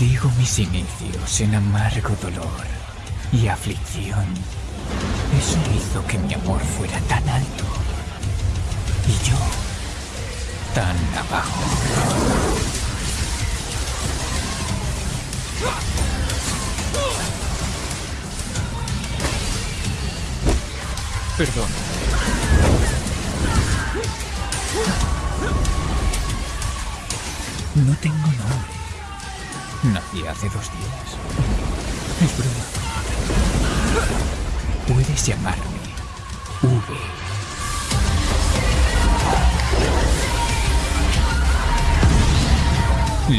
Bendigo mis inicios en amargo dolor y aflicción. Eso hizo que mi amor fuera tan alto y yo tan abajo. Perdón. No tengo nombre. Nací hace dos días. Es broma. Puedes llamarme V.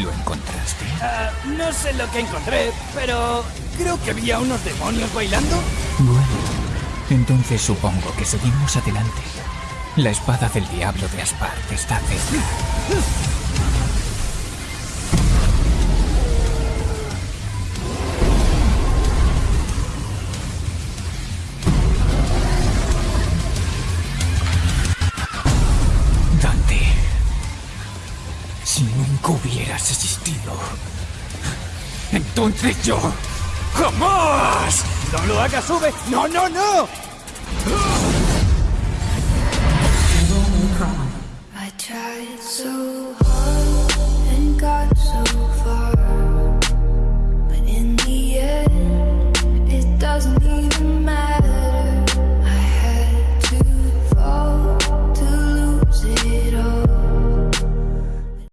¿Lo encontraste? Ah, no sé lo que encontré, pero creo que había unos demonios bailando. Bueno, entonces supongo que seguimos adelante. La espada del diablo de Aspart está cerca. Hubieras existido, entonces yo jamás ¡No lo hagas, sube! ¡No, no, no!